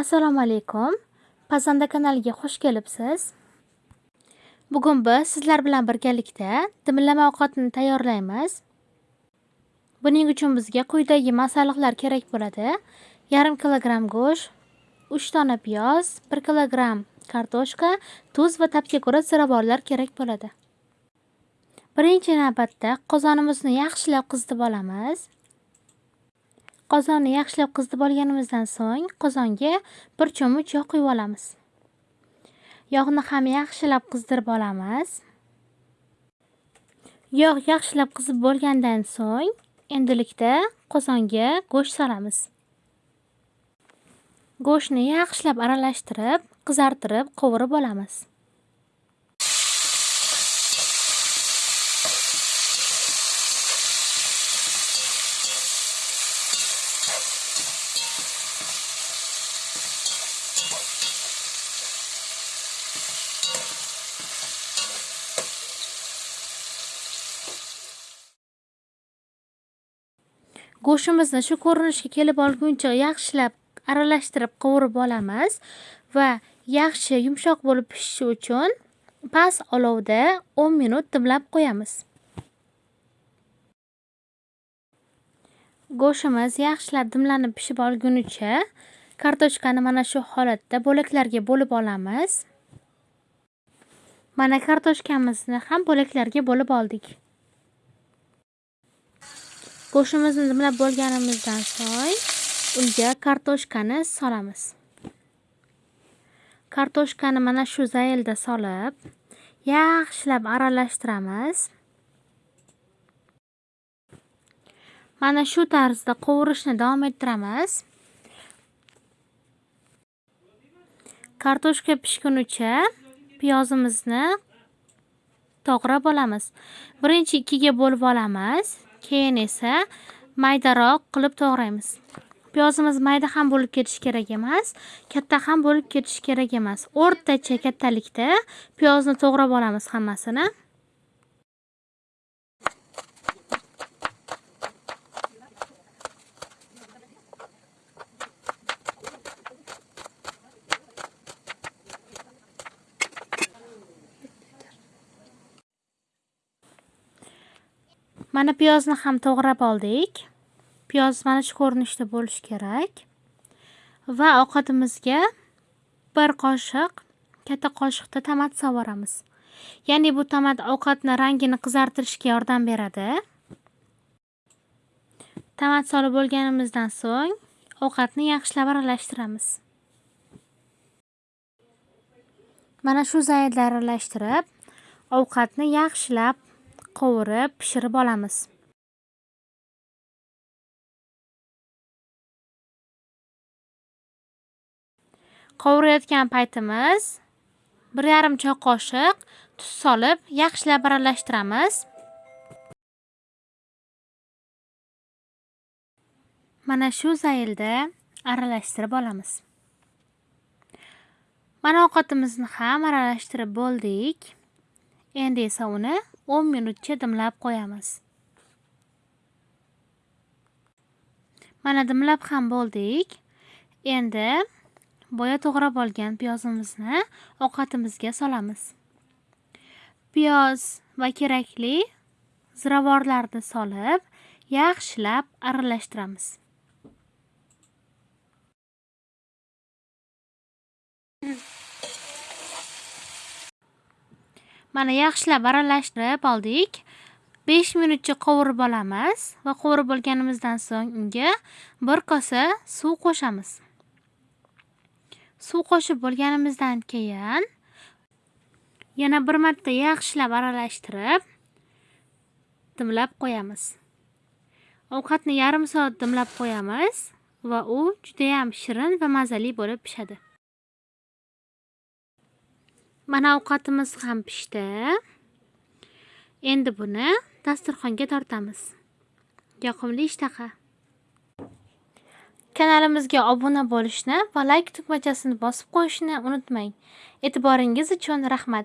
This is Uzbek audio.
Assalomu alaykum. Pazanda kanaliga xush kelibsiz. Bugun biz sizlar bilan birgalikda dimlama ovqatini tayyorlaymiz. Buning uchun bizga quyidagi masalliqlar kerak bo'ladi. Yarim kilogramm go'sht, 3 dona piyoz, 1 kilogramm kartoshka, tuz va tabga ko'ra ziravorlar kerak bo'ladi. Birinchi navbatda qozonimizni yaxshilab qizitib olamiz. Qozonni yaxshilab qizitib olganimizdan so'ng qozonga bir cho'mich yog' quyib olamiz. Yog'ni ham yaxshilab qizdirib olamiz. Yog' yaxshilab qizib bo'lgandan so'ng endilikda qozonga go'sht solamiz. Go'shtni yaxshilab aralashtirib, qizartirib, qovurib olamiz. Go'shtimizni shu ko'rinishga kelib olguncha yaxshilab aralashtirib qovurib olamiz va yaxshi yumshoq bo'lib pishishi uchun past olovda 10 minut dimlab qo'yamiz. Go'shtimiz yaxshilab dimlanib pishib olgunicha kartoshkani mana shu holatda bo'laklarga bo'lib olamiz. Mana kartoshkamizni ham bo'laklarga bo'lib oldik. Go'shtimizni dimlab bo'lganimizdan so'ng unga kartoshkani solamiz. Kartoshkani mana shu zaylda solib, yaxshilab aralashtiramiz. Mana shu tarzda qovurishni davom ettiramiz. Kartoshka pishgunicha piyozimizni to'g'rab olamiz. Birinchi ikkiga bo'lib olamiz. keyin esa maydaroq qilib to'g'raymiz. Piyozimiz mayda ham bo'lib ketishi kerak emas, katta ham bo'lib ketishi kerak emas. O'rtacha kattalikda piyozni to'g'rab olamiz hammasini. Mana piyozni ham to'g'rab oldik. Piyoz mana shu ko'rinishda bo'lishi kerak. Va ovqatimizga 1 qoshiq katta qoshiqda tomat sovoramiz. Ya'ni bu tomat ovqatni rangini qizartirishga yordam beradi. Tomat solib bo'lganimizdan so'ng ovqatni yaxshilab aralashtiramiz. Mana shu zaylda aralashtirib, ovqatni yaxshilab qovurib, pishirib olamiz. Qovurayotgan paytimiz 1,5 choy qoshiq tuz solib, yaxshilab aralashtiramiz. Mana shu zaylda aralashtirib olamiz. Mana ovqatimizni ham aralashtirib bo'ldik. Endi esa uni 10 minutcha dimlab qo'yamiz. Mana dimlab ham bo'ldik. Endi boya to'g'rab olgan piyozimizni ovqatimizga solamiz. Piyoz va kerakli ziravorlarni solib, yaxshilab aralashtiramiz. Mana yaxshilab aralashtirib oldik. 5 minutcha qovurib olamiz va qovurib olganimizdan so'ng unga 1 kosa suv qo'shamiz. Suv qo'shib bo'lganimizdan keyin yana bir marta yaxshilab aralashtirib dimlab qo'yamiz. Ovqatni yarim soat dimlab qo'yamiz va u juda ham shirin va mazali bo'lib pishadi. Mana ovqatimiz ham pishdi. Endi buni dasturxonga tortamiz. Yoqimli ishtaha. Kanalimizga obuna bo'lishni va layk tugmachasini bosib qo'yishni unutmang. E'tiboringiz uchun rahmat.